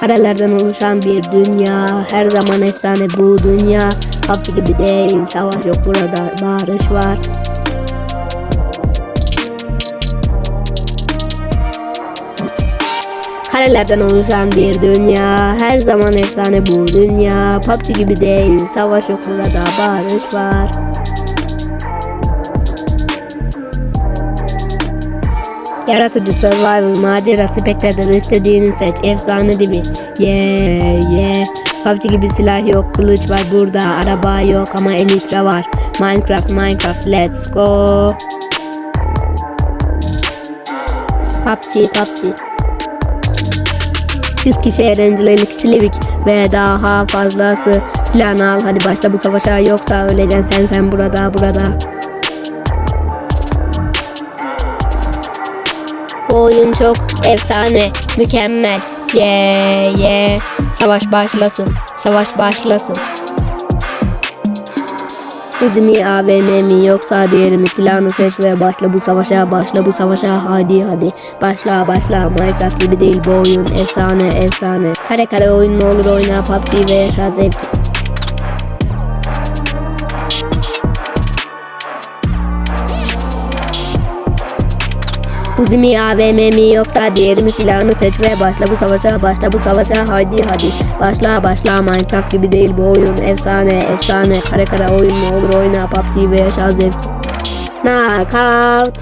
Karelerden oluşan bir dünya Her zaman efsane bu dünya. PUBG gibi değil Savaş yok burada barış var. Karelerden oluşan bir dünya Her zaman efsane bu dünya. PUBG gibi değil Savaş yok burada barış var Yaratıcı survival macera speklerden istediğini seç. Efsane gibi yeah yeah. PUBG gibi silah yok kılıç var burada araba yok ama elitra var. Minecraft Minecraft let's go. PUBG PUBG 100 kişi eğlenceli 50 kişi livik ve daha fazlası. Silahını al hadi başla bu savaşa. Yoksa öleceksin sen sen burada burada Oyun çok efsane, mükemmel. Yeah yeah. Savaş başlasın. Savaş başlasın. Hızı mi AVM mi yoksa diğeri mi silahını seç ve başla bu savaşa başla bu savaşa hadi hadi başla başla Minecraft gibi değil bu oyun efsane efsane kare kare oyun mu olur oyna PUBG ve yaşa zevk Uzi mi AVM mi yoksa diğeri mi? Silahını seç ve başla. Bu savaşa başla bu savaşa. Hadi hadi. Başla başla. Minecraft gibi değil bu oyun. Efsane efsane. Kare kare oyun. Mu olur oyna. PUBG ve yaşa zevk. Knockout